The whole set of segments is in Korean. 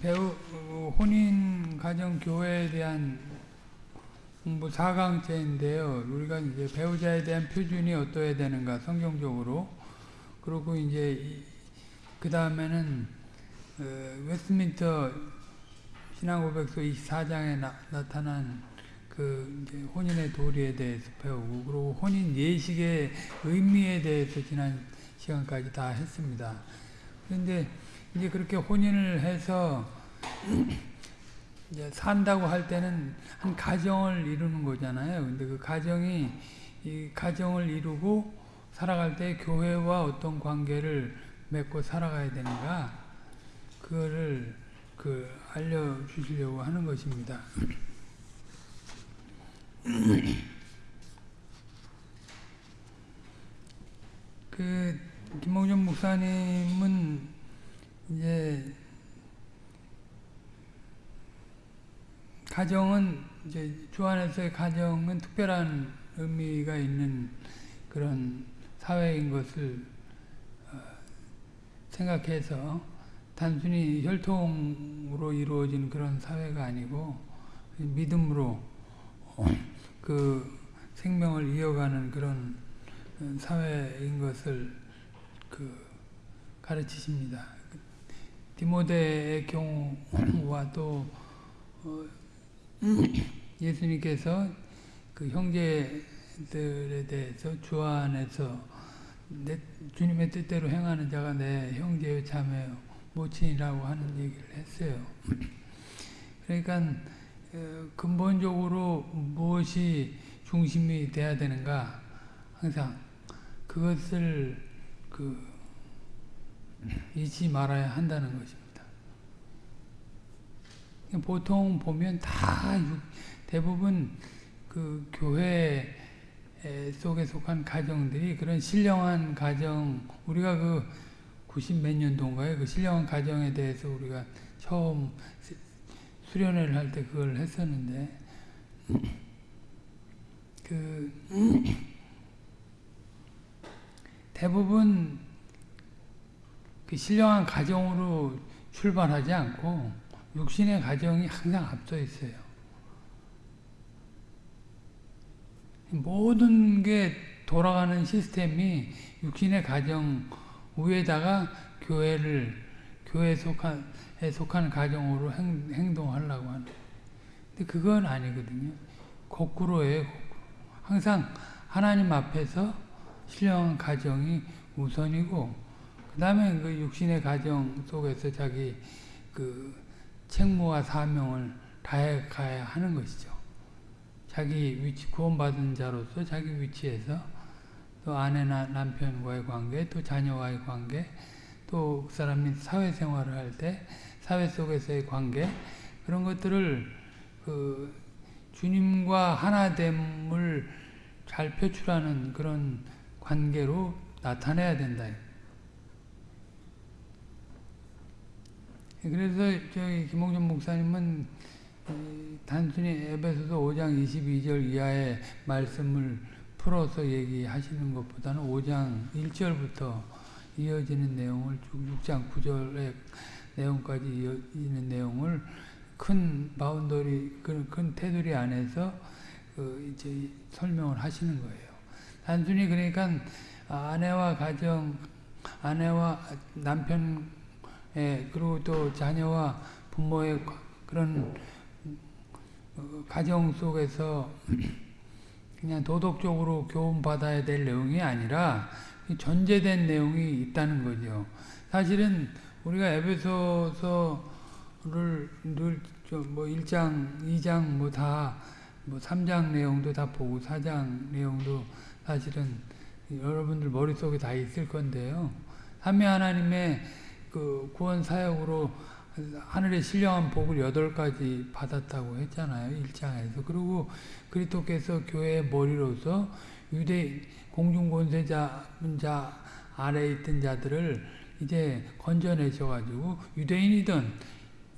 배우 혼인 가정 교회에 대한 공부 4강째인데요. 우리가 이제 배우자에 대한 표준이 어떠해야 되는가 성경적으로 그리고 이제 그 다음에는 어, 웨스트민터 신앙고백서 24장에 나, 타난그 혼인의 도리에 대해서 배우고 그리고 혼인 예식의 의미에 대해서 지난 시간까지 다 했습니다. 그런데 이제 그렇게 혼인을 해서 이제 산다고 할 때는 한 가정을 이루는 거잖아요. 근데 그 가정이 이 가정을 이루고 살아갈 때 교회와 어떤 관계를 맺고 살아가야 되는가 그거를 그 알려 주시려고 하는 것입니다. 그 김홍준 목사님은 이제 가정은 이제 주 안에서의 가정은 특별한 의미가 있는 그런 사회인 것을 어, 생각해서 단순히 혈통으로 이루어진 그런 사회가 아니고 믿음으로 어, 그 생명을 이어가는 그런 사회인 것을 그 가르치십니다. 디모데의 경우와 또 어, 예수님께서 그 형제들에 대해서 주 안에서 내, 주님의 뜻대로 행하는 자가 내 형제요 자매요 모친이라고 하는 얘기를 했어요. 그러니까 어, 근본적으로 무엇이 중심이 돼야 되는가 항상 그것을 그 잊지 말아야 한다는 것입니다. 보통 보면 다 대부분 그 교회 속에 속한 가정들이 그런 신령한 가정 우리가 그 90 몇 년도인가요? 그 신령한 가정에 대해서 우리가 처음 수련회를 할 때 그걸 했었는데 그 대부분 그 신령한 가정으로 출발하지 않고 육신의 가정이 항상 앞서 있어요. 모든 게 돌아가는 시스템이 육신의 가정 위에다가 교회를 교회에 속한 에 속한 가정으로 행, 행동하려고 하는. 근데 그건 아니거든요. 거꾸로예요. 항상 하나님 앞에서 신령한 가정이 우선이고 그 다음에 그 육신의 가정 속에서 자기 그 책무와 사명을 다해 가야 하는 것이죠. 자기 위치, 구원받은 자로서 자기 위치에서 또 아내나 남편과의 관계, 또 자녀와의 관계, 또 그 사람이 사회생활을 할 때 사회 속에서의 관계, 그런 것들을 그 주님과 하나됨을 잘 표출하는 그런 관계로 나타내야 된다. 그래서 저희 김홍준 목사님은 단순히 에베소서 5장 22절 이하의 말씀을 풀어서 얘기하시는 것보다는 5장 1절부터 이어지는 내용을 6장 9절의 내용까지 이어지는 내용을 큰 boundary, 큰 테두리 안에서 그 이제 설명을 하시는 거예요. 단순히 그러니까 아내와 가정, 아내와 남편 예, 그리고 또 자녀와 부모의 그런 어, 가정 속에서 그냥 도덕적으로 교훈받아야 될 내용이 아니라 전제된 내용이 있다는 거죠. 사실은 우리가 에베소서를 늘뭐 1장, 2장 뭐 다, 뭐 3장 내용도 다 보고 4장 내용도 사실은 여러분들 머릿속에 다 있을 건데요. 하미 하나님의 그 구원 사역으로 하늘의 신령한 복을 여덟 가지 받았다고 했잖아요. 일장에서. 그리고 그리스도께서 교회의 머리로서 유대 공중 권세자 자 아래에 있던 자들을 이제 건져내셔가지고 유대인이든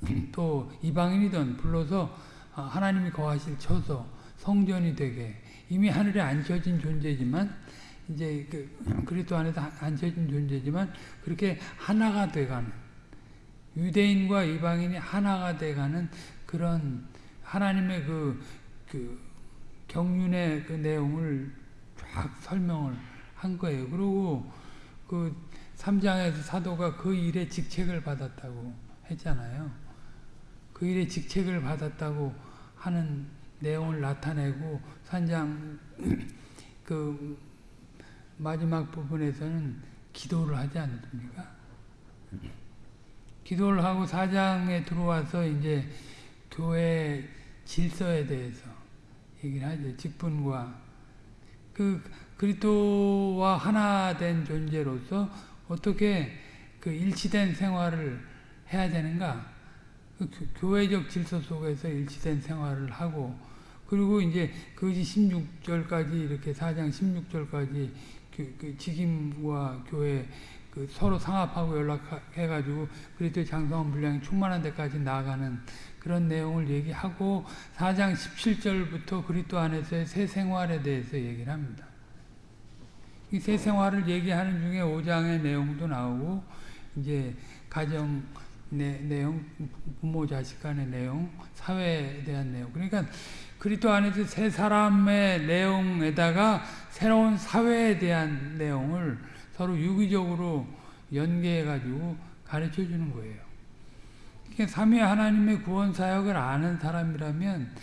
또 이방인이든 불러서 하나님이 거하실 처소 성전이 되게 이미 하늘에 앉혀진 존재지만 이제 그 그리스도 안에서 앉혀진 존재지만 그렇게 하나가 돼가는 유대인과 이방인이 하나가 돼가는 그런 하나님의 그, 그 경륜의 그 내용을 쫙 설명을 한 거예요. 그리고 그 3장에서 사도가 그 일에 직책을 받았다고 했잖아요. 그 일에 직책을 받았다고 하는 내용을 나타내고 산장 그 마지막 부분에서는 기도를 하지 않습니까? 기도를 하고 사장에 들어와서 이제 교회 질서에 대해서 얘기를 하죠. 직분과 그 그리스도와 하나 된 존재로서 어떻게 그 일치된 생활을 해야 되는가? 그 교회적 질서 속에서 일치된 생활을 하고 그리고 이제 그것이 16절까지 이렇게 4장 16절까지 그, 그 직임과 교회 그 서로 상합하고 연락해가지고 그리스도의 장성한 분량이 충만한 데까지 나아가는 그런 내용을 얘기하고 4장 17절부터 그리스도 안에서의 새 생활에 대해서 얘기를 합니다. 이 새 생활을 얘기하는 중에 5장의 내용도 나오고 이제 가정 내, 내용, 부모 자식 간의 내용, 사회에 대한 내용. 그러니까 그리스도 안에서 새 사람의 내용에다가 새로운 사회에 대한 내용을 서로 유기적으로 연계해가지고 가르쳐 주는 거예요. 그러니까 삼위 하나님의 구원 사역을 아는 사람이라면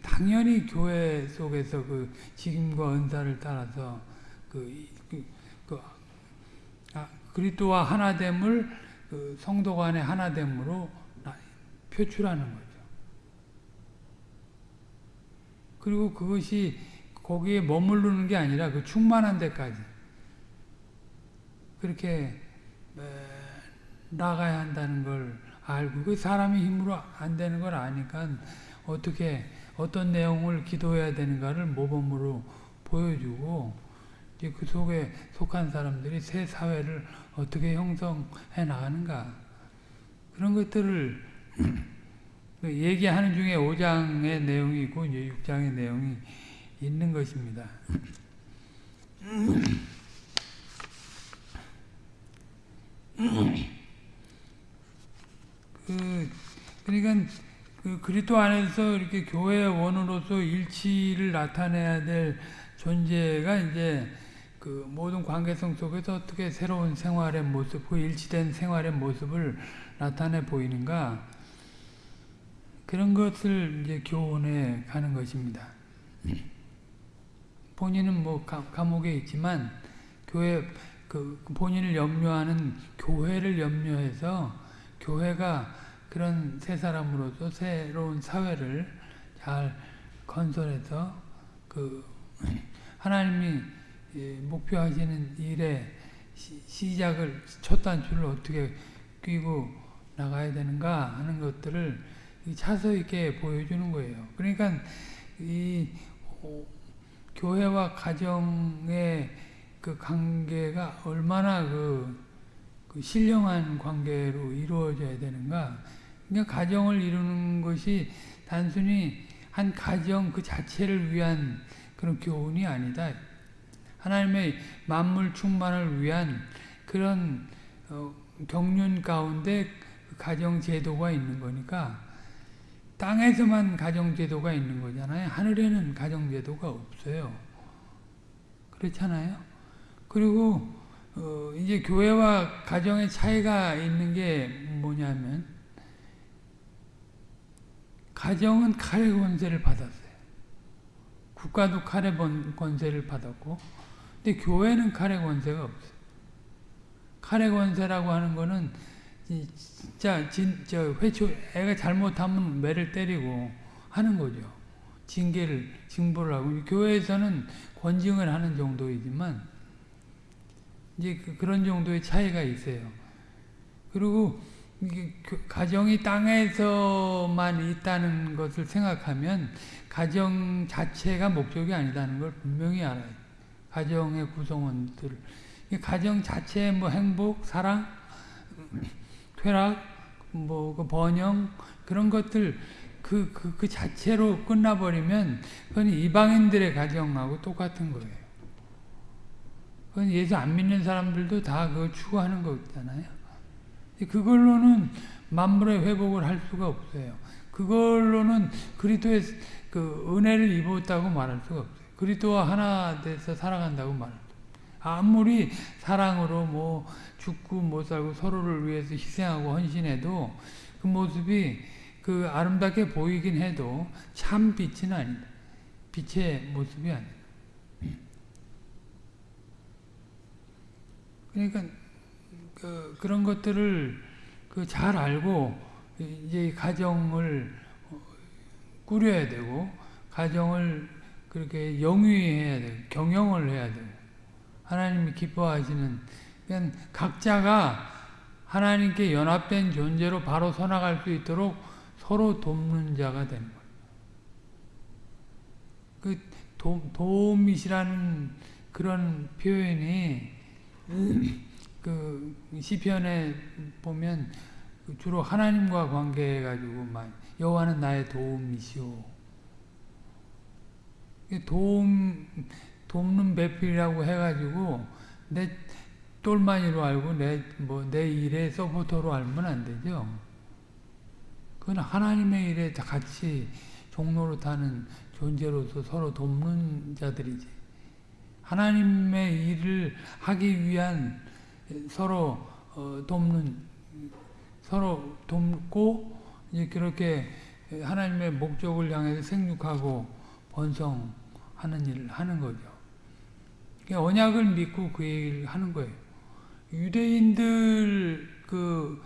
당연히 교회 속에서 그 직임과 은사를 따라서 그, 그, 그 아, 그리스도와 하나됨을 그 성도 간의 하나됨으로 표출하는 거죠. 그리고 그것이 거기에 머무르는 게 아니라 그 충만한 데까지. 그렇게 나가야 한다는 걸 알고 그 사람의 힘으로 안 되는 걸 아니까 어떻게 어떤 내용을 기도해야 되는가를 모범으로 보여주고 이제 그 속에 속한 사람들이 새 사회를 어떻게 형성해 나가는가. 그런 것들을 얘기하는 중에 5장의 내용이 있고 이제 6장의 내용이 있는 것입니다. 그 그러니까 그 그리스도 안에서 이렇게 교회의 원으로서 일치를 나타내야 될 존재가 이제 그 모든 관계성 속에서 어떻게 새로운 생활의 모습, 그 일치된 생활의 모습을 나타내 보이는가 그런 것을 이제 교훈해 가는 것입니다. 본인은 뭐 감옥에 있지만 교회 그 본인을 염려하는 교회를 염려해서 교회가 그런 새 사람으로서 새로운 사회를 잘 건설해서 그 하나님이 목표하시는 일의 시작을 첫 단추를 어떻게 끼고 나가야 되는가 하는 것들을 차서 있게 보여주는 거예요. 그러니까 이 교회와 가정의 그 관계가 얼마나 그, 그 신령한 관계로 이루어져야 되는가. 그러니까 가정을 이루는 것이 단순히 한 가정 그 자체를 위한 그런 교훈이 아니다. 하나님의 만물 충만을 위한 그런 어, 경륜 가운데 그 가정 제도가 있는 거니까 땅에서만 가정 제도가 있는 거잖아요. 하늘에는 가정 제도가 없어요. 그렇잖아요. 그리고 어, 이제 교회와 가정의 차이가 있는 게 뭐냐면 가정은 칼의 권세를 받았어요. 국가도 칼의 권세를 받았고 근데 교회는 칼의 권세가 없어요. 칼의 권세라고 하는 거는 진짜 진, 저 회초 애가 잘못하면 매를 때리고 하는 거죠. 징계를 징보를 하고 교회에서는 권징을 하는 정도이지만 이제 그, 런 정도의 차이가 있어요. 그리고 가정이 땅에서만 있다는 것을 생각하면 가정 자체가 목적이 아니다는 걸 분명히 알아요. 가정의 구성원들 가정 자체의 뭐 행복, 사랑, 쾌락, 뭐그 번영 그런 것들 그, 그, 그 자체로 끝나버리면 그건 이방인들의 가정하고 똑같은 거예요. 그건 예수 안 믿는 사람들도 다 그걸 추구하는 거잖아요. 그걸로는 만물의 회복을 할 수가 없어요. 그걸로는 그리스도의 그 은혜를 입었다고 말할 수가 없어요. 그리스도와 하나 돼서 살아간다고 말할 수 아무리 사랑으로 뭐 죽고 못 살고 서로를 위해서 희생하고 헌신해도 그 모습이 그 아름답게 보이긴 해도 참 빛은 아니다. 빛의 모습이 아니다. 그러니까 그 그런 것들을 그 잘 알고 이제 가정을 꾸려야 되고 가정을 그렇게 영위해야 되고 경영을 해야 되고 하나님이 기뻐하시는 그냥 각자가 하나님께 연합된 존재로 바로 서나갈 수 있도록 서로 돕는 자가 되는 거예요. 그 도, 도움이시라는 그런 표현이 그 시편에 보면 주로 하나님과 관계해 가지고 여호와는 나의 도움이시오. 도움 돕는 배필이라고 해가지고 내 똘마니로 알고 내 뭐 내 일에 서포터로 알면 안 되죠. 그건 하나님의 일에 같이 종로로 타는 존재로서 서로 돕는 자들이지. 하나님의 일을 하기 위한 서로 어, 돕는 서로 돕고 이제 그렇게 하나님의 목적을 향해서 생육하고 번성하는 일을 하는 거죠. 언약을 믿고 그 얘기를 하는 거예요. 유대인들 그,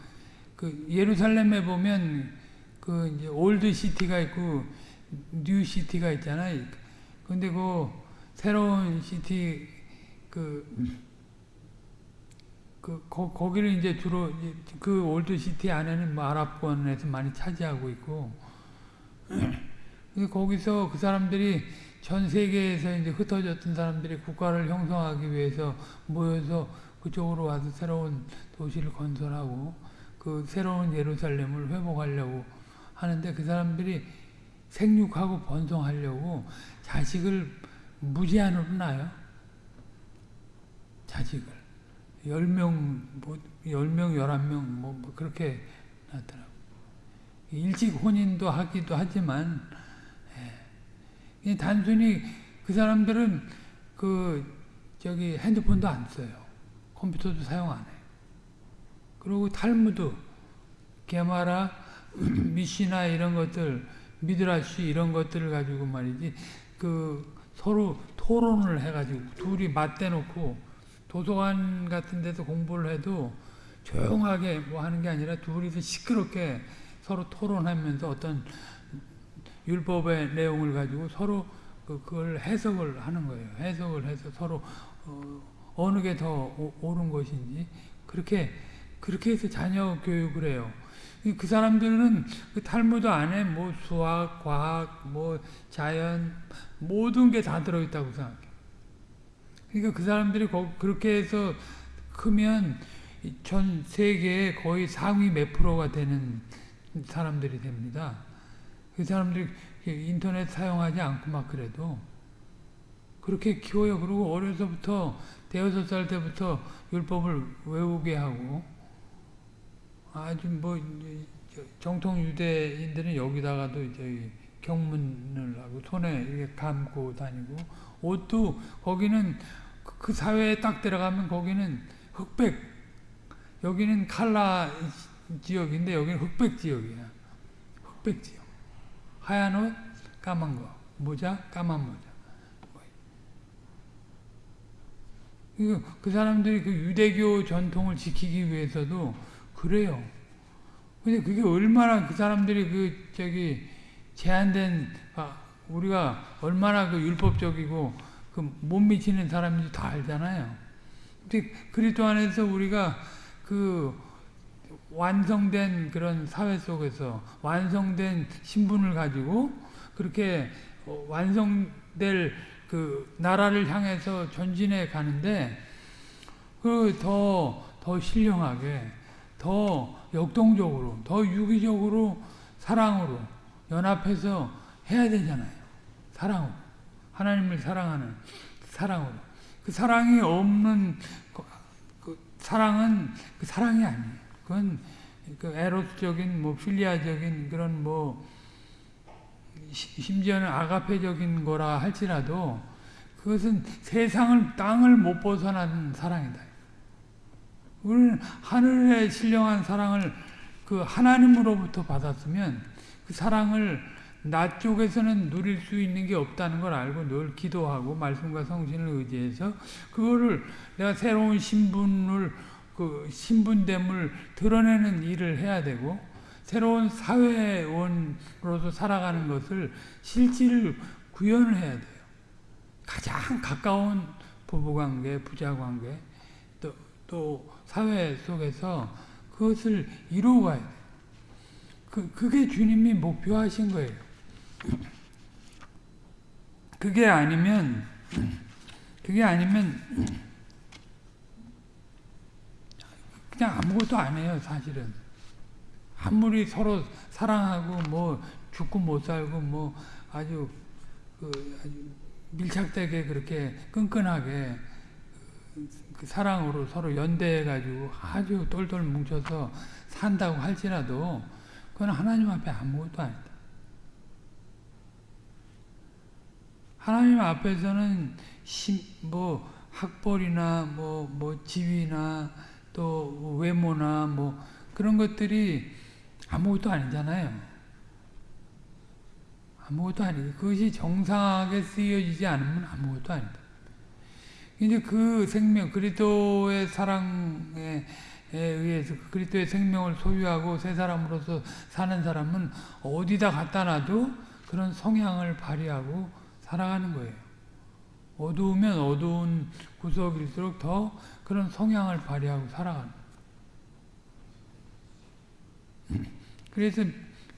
그 예루살렘에 보면 그 이제 old city가 있고 new city가 있잖아요. 근데 그 새로운 city 그, 그 거, 거기를 이제 주로 그 old city 안에는 뭐 아랍권에서 많이 차지하고 있고 거기서 그 사람들이 전 세계에서 이제 흩어졌던 사람들이 국가를 형성하기 위해서 모여서 그쪽으로 와서 새로운 도시를 건설하고 그 새로운 예루살렘을 회복하려고 하는데 그 사람들이 생육하고 번성하려고 자식을 무제한으로 낳아요. 자식을. 10명, 뭐, 10명, 11명, 뭐, 뭐 그렇게 낳더라고. 일찍 혼인도 하기도 하지만, 예. 단순히 그 사람들은 그, 저기 핸드폰도 안 써요. 컴퓨터도 사용 안 해요. 그리고 탈무드, 게마라, 미시나 이런 것들, 미드라시 이런 것들을 가지고 말이지, 그 서로 토론을 해가지고 둘이 맞대놓고 도서관 같은 데서 공부를 해도 조용하게 뭐 하는 게 아니라 둘이서 시끄럽게 서로 토론하면서 어떤 율법의 내용을 가지고 서로 그걸 해석을 하는 거예요. 해석을 해서 서로 어, 느 게 더 옳은 것인지 그렇게 그렇게 해서 자녀 교육을 해요. 그 사람들은 그 탈무드 안에 뭐 수학, 과학, 뭐 자연 모든 게 다 들어있다고 생각해. 그러니까 그 사람들이 그렇게 해서 크면 전 세계에 거의 상위 몇 프로가 되는 사람들이 됩니다. 그 사람들이 인터넷 사용하지 않고 막 그래도 그렇게 키워요. 그리고 어려서부터 대여섯 살 때부터 율법을 외우게 하고 아주 뭐 정통 유대인들은 여기다가도 이제 경문을 하고 손에 이렇게 감고 다니고 옷도 거기는 그 사회에 딱 들어가면 거기는 흑백 여기는 칼라 지역인데 여기는 흑백 지역이야 흑백 지역 하얀 옷 까만 거 모자 까만 모자 그 사람들이 그 유대교 전통을 지키기 위해서도 그래요. 근데 그게 얼마나 그 사람들이 그 저기 제한된 아, 우리가 얼마나 그 율법적이고 그 못 미치는 사람인지 다 알잖아요. 근데 그리스도 안에서 우리가 그 완성된 그런 사회 속에서 완성된 신분을 가지고 그렇게 완성될 그 나라를 향해서 전진해 가는데 그더더 신령하게 더 역동적으로 더 유기적으로 사랑으로 연합해서 해야 되잖아요. 사랑으로 하나님을 사랑하는 사랑으로 그 사랑이 없는 그, 그 사랑은 그 사랑이 아니에요. 그건 그 에로스적인 뭐 필리아적인 그런 뭐 시- 심지어는 아가페적인 거라 할지라도 그것은 세상을 땅을 못 벗어난 사랑이다. 우리는 하늘의 신령한 사랑을 그 하나님으로부터 받았으면 그 사랑을 나 쪽에서는 누릴 수 있는 게 없다는 걸 알고 늘 기도하고 말씀과 성신을 의지해서 그거를 내가 새로운 신분을 그 신분됨을 드러내는 일을 해야 되고 새로운 사회원으로서 살아가는 것을 실질을 구현을 해야 돼요. 가장 가까운 부부관계, 부자관계, 또, 또 사회 속에서 그것을 이루어 가야 돼요. 그, 그게 주님이 목표하신 거예요. 그게 아니면, 그게 아니면, 그냥 아무것도 안 해요, 사실은. 아무리 서로 사랑하고, 뭐, 죽고 못 살고, 뭐, 아주, 그, 아주 밀착되게 그렇게 끈끈하게 그 사랑으로 서로 연대해가지고 아주 똘똘 뭉쳐서 산다고 할지라도 그건 하나님 앞에 아무것도 아니다. 하나님 앞에서는 심, 뭐 학벌이나 뭐, 뭐 지위나 또 외모나 뭐 그런 것들이 아무것도 아니잖아요. 아무것도 아니고 그것이 정상하게 쓰여지지 않으면 아무것도 아니다. 이제 그 생명 그리스도의 사랑에 의해서 그 그리스도의 생명을 소유하고 새 사람으로서 사는 사람은 어디다 갖다 놔도 그런 성향을 발휘하고 살아가는 거예요. 어두우면 어두운 구석일수록 더 그런 성향을 발휘하고 살아가는. 그래서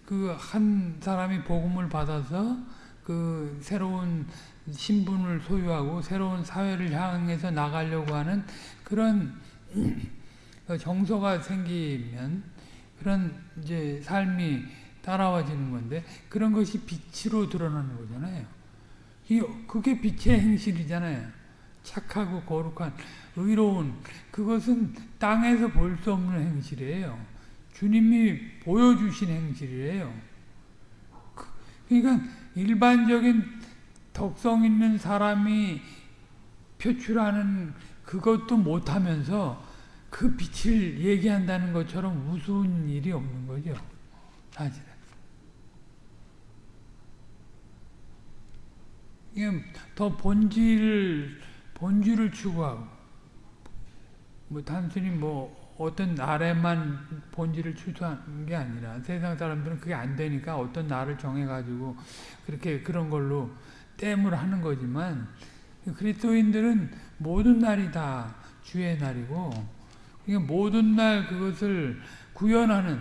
그 한 사람이 복음을 받아서 그 새로운 신분을 소유하고 새로운 사회를 향해서 나가려고 하는 그런 정서가 생기면 그런 이제 삶이 따라와지는 건데 그런 것이 빛으로 드러나는 거잖아요. 그게 빛의 행실이잖아요. 착하고 거룩한 의로운 그것은 땅에서 볼 수 없는 행실이에요. 주님이 보여주신 행실이에요. 그러니까 일반적인 덕성 있는 사람이 표출하는 그것도 못하면서 그 빛을 얘기한다는 것처럼 우스운 일이 없는 거죠. 사실은. 더 본질을, 본질을 추구하고, 뭐 단순히 뭐 어떤 날에만 본질을 추구하는 게 아니라 세상 사람들은 그게 안 되니까 어떤 날을 정해 가지고 그렇게 그런 걸로 땜을 하는 거지만 그리스도인들은 모든 날이 다 주의 날이고 그러니까 모든 날 그것을 구현하는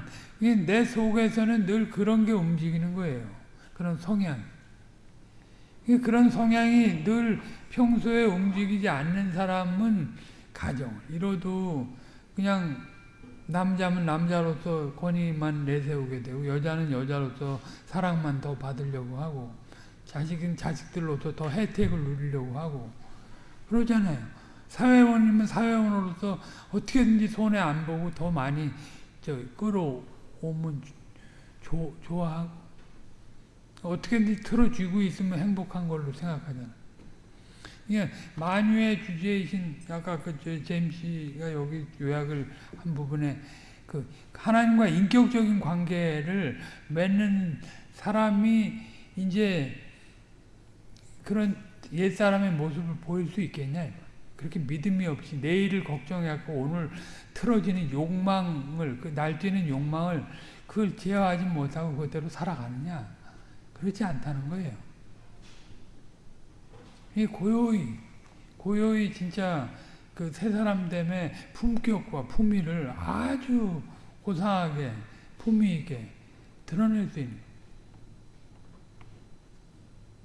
내 속에서는 늘 그런 게 움직이는 거예요. 그런 성향. 그런 성향이 늘 평소에 움직이지 않는 사람은 가정을 이뤄도 그냥 남자면 남자로서 권위만 내세우게 되고 여자는 여자로서 사랑만 더 받으려고 하고 자식은 자식들로서 더 혜택을 누리려고 하고 그러잖아요. 사회원이면 사회원으로서 어떻게든지 손해 안 보고 더 많이 저 끌어오면 조, 좋아하고 어떻게든지 틀어쥐고 있으면 행복한 걸로 생각하잖아. 예, 만유의 주제이신 아까 그 제임스가 여기 요약을 한 부분에 그 하나님과 인격적인 관계를 맺는 사람이 이제 그런 옛 사람의 모습을 보일 수 있겠냐? 그렇게 믿음이 없이 내일을 걱정해갖고 오늘 틀어지는 욕망을 그 날뛰는 욕망을 그걸 제어하지 못하고 그대로 살아가느냐? 그렇지 않다는 거예요. 이 고요히 고요히 진짜 그 세 사람 때문에 품격과 품위를 아주 고상하게 품위 있게 드러낼 수 있는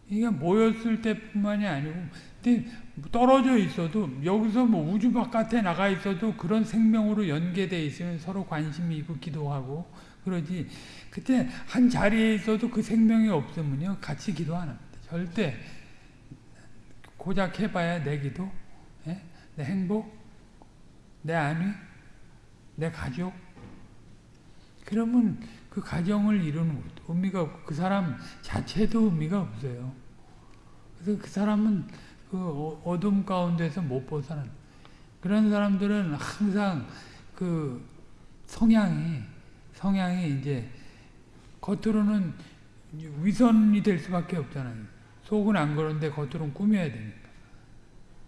이게 모였을 때뿐만이 아니고 떨어져 있어도 여기서 뭐 우주 바깥에 나가 있어도 그런 생명으로 연계돼 있으면 서로 관심이 있고 기도하고 그러지 그때 한 자리에 있어도 그 생명이 없으면요 같이 기도 안 합니다 절대 고작 해봐야 내 기도, 예? 내 행복, 내 안위, 내 가족, 그러면 그 가정을 이루는 것도 의미가 그 사람 자체도 의미가 없어요. 그래서 그 사람은 그 어- 어둠 가운데서 못 벗어난 그런 사람들은 항상 그 성향이 성향이 이제 겉으로는 위선이 될 수밖에 없잖아요. 속은 안 그런데 겉으로는 꾸며야 되니까.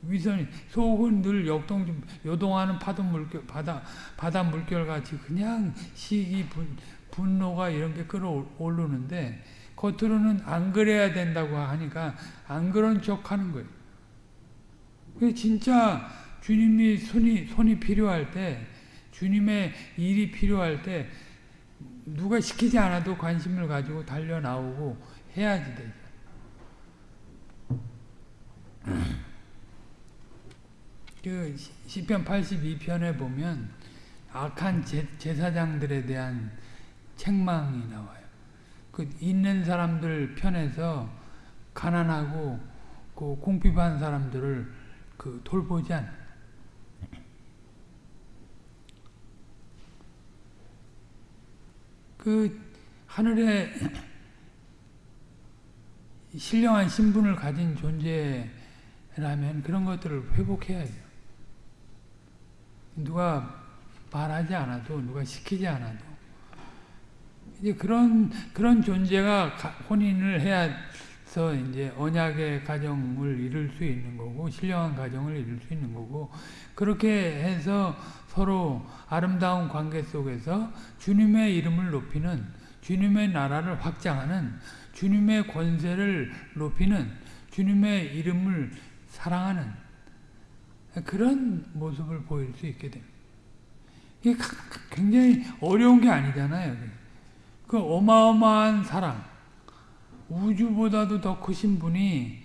위선이 속은 늘 역동 요동하는 파도 물결 바다 바다 물결 같이 그냥 시기 분, 분노가 이런 게 끌어오르는데 겉으로는 안 그래야 된다고 하니까 안 그런 척 하는 거예요. 그 진짜 주님이 손이 손이 필요할 때 주님의 일이 필요할 때 누가 시키지 않아도 관심을 가지고 달려 나오고 해야지 되죠. 그 시- 시편 82편에 보면 악한 제, 제사장들에 대한 책망이 나와요. 그 있는 사람들 편에서 가난하고 그 공핍한 사람들을 그 돌보지 않. 그 하늘에 신령한 신분을 가진 존재라면 그런 것들을 회복해야 돼요. 누가 말하지 않아도 누가 시키지 않아도 이제 그런 그런 존재가 가- 혼인을 해 서 이제 언약의 가정을 이룰 수 있는 거고 신령한 가정을 이룰 수 있는 거고 그렇게 해서 서로 아름다운 관계 속에서 주님의 이름을 높이는 주님의 나라를 확장하는 주님의 권세를 높이는 주님의 이름을 사랑하는 그런 모습을 보일 수 있게 됩니다. 이게 굉장히 어려운 게 아니잖아요. 그 어마어마한 사랑, 우주보다도 더 크신 분이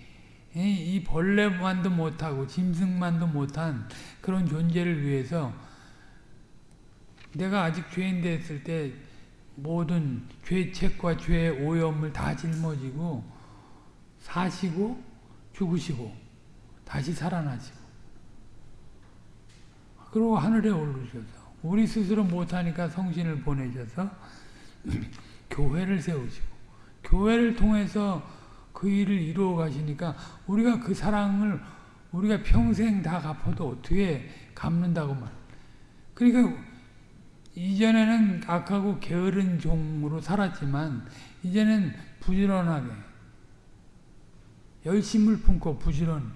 이 벌레만도 못하고 짐승만도 못한 그런 존재를 위해서 내가 아직 죄인 됐을 때 모든 죄책과 죄의 오염을 다 짊어지고 사시고 죽으시고 다시 살아나시고. 그리고 하늘에 오르셔서 우리 스스로 못하니까 성신을 보내셔서 교회를 세우시고 교회를 통해서 그 일을 이루어 가시니까 우리가 그 사랑을 우리가 평생 다 갚아도 어떻게 갚는다고 말. 그러니까 이전에는 악하고 게으른 종으로 살았지만 이제는 부지런하게 열심을 품고 부지런히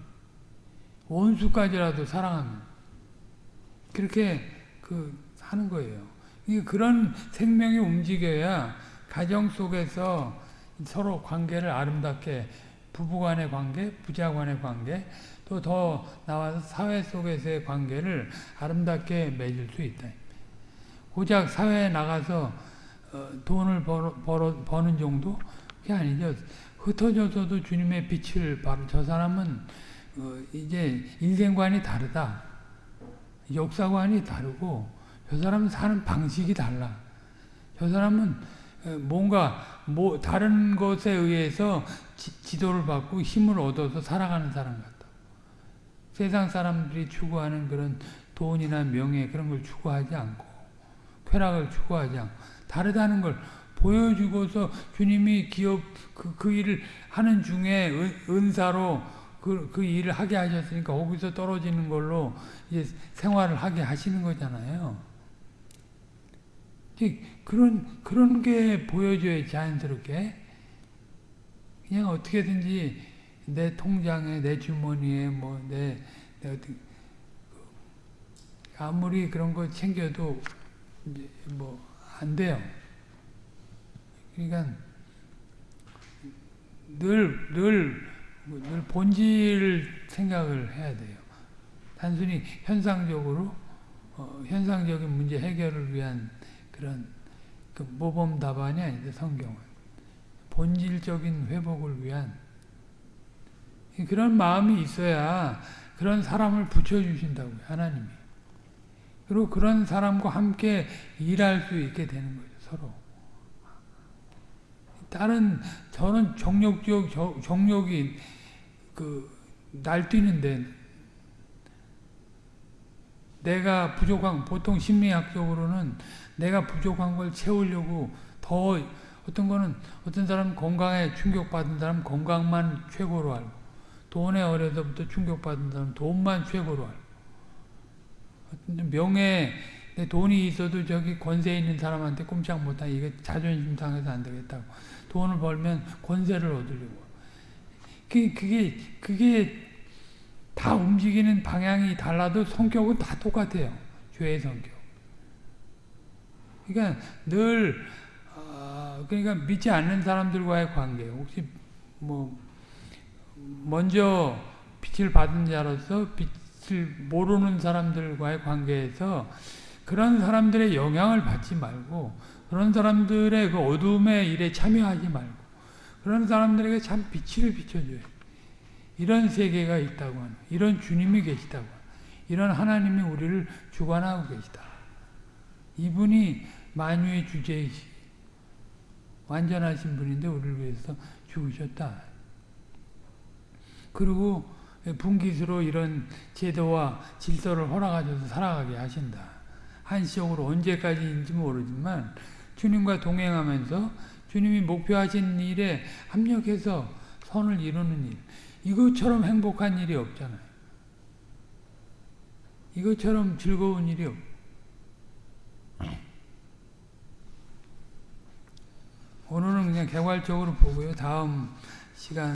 원수까지라도 사랑하면 그렇게 그 하는 거예요. 그런 생명이 움직여야 가정 속에서 서로 관계를 아름답게 부부간의 관계, 부자간의 관계, 또 더 나와서 사회 속에서의 관계를 아름답게 맺을 수 있다. 고작 사회에 나가서 어, 돈을 벌어, 벌어, 버는 정도? 그게 아니죠. 흩어져서도 주님의 빛을 바로 저 사람은 어, 이제 인생관이 다르다. 역사관이 다르고 저 사람은 사는 방식이 달라. 저 사람은 뭔가 뭐 다른 것에 의해서 지, 도를 받고 힘을 얻어서 살아가는 사람 같다. 세상 사람들이 추구하는 그런 돈이나 명예 그런 걸 추구하지 않고 쾌락을 추구하지 않고 다르다는 걸 보여주고서 주님이 기업 그, 그 일을 하는 중에 은, 은사로 그, 그 일을 하게 하셨으니까 거기서 떨어지는 걸로 이제 생활을 하게 하시는 거잖아요. 그런, 그런 게 보여줘야 자연스럽게. 그냥 어떻게든지 내 통장에, 내 주머니에, 뭐, 내, 내 어떻게, 아무리 그런 거 챙겨도 뭐, 안 돼요. 그러니까 늘, 늘, 늘 본질 생각을 해야 돼요. 단순히 현상적으로, 어, 현상적인 문제 해결을 위한 그런 그 모범 답안이 아닌데 성경은. 본질적인 회복을 위한. 그런 마음이 있어야 그런 사람을 붙여주신다고요 하나님이. 그리고 그런 사람과 함께 일할 수 있게 되는 거죠 서로. 다른 저는 정력적 정력이 그 날뛰는데 내가 부족한 보통 심리학적으로는 내가 부족한 걸 채우려고 더 어떤 거는 어떤 사람 건강에 충격받은 사람 건강만 최고로 알고 돈에 어려서부터 충격받은 사람 돈만 최고로 알고. 명예 내 돈이 있어도 저기 권세 있는 사람한테 꼼짝 못하 이게 자존심 상해서 안 되겠다고 돈을 벌면 권세를 얻으려고. 그게 그게 그게 다 움직이는 방향이 달라도 성격은 다 똑같아요. 죄의 성격. 그러니까 늘 어, 그러니까 믿지 않는 사람들과의 관계. 혹시 뭐 먼저 빛을 받은 자로서 빛을 모르는 사람들과의 관계에서 그런 사람들의 영향을 받지 말고 그런 사람들의 그 어둠의 일에 참여하지 말고 그런 사람들에게 참 빛을 비춰줘요. 이런 세계가 있다고 하는 이런 주님이 계시다고 하는 이런 하나님이 우리를 주관하고 계시다. 이분이 만유의 주제이시 완전하신 분인데 우리를 위해서 죽으셨다. 그리고 분기수로 이런 제도와 질서를 허락하셔서 살아가게 하신다. 한시적으로 언제까지인지 모르지만 주님과 동행하면서 주님이 목표하신 일에 합력해서 선을 이루는 일. 이것처럼 행복한 일이 없잖아요. 이것처럼 즐거운 일이 없. 오늘은 그냥 개괄적으로 보고요. 다음 시간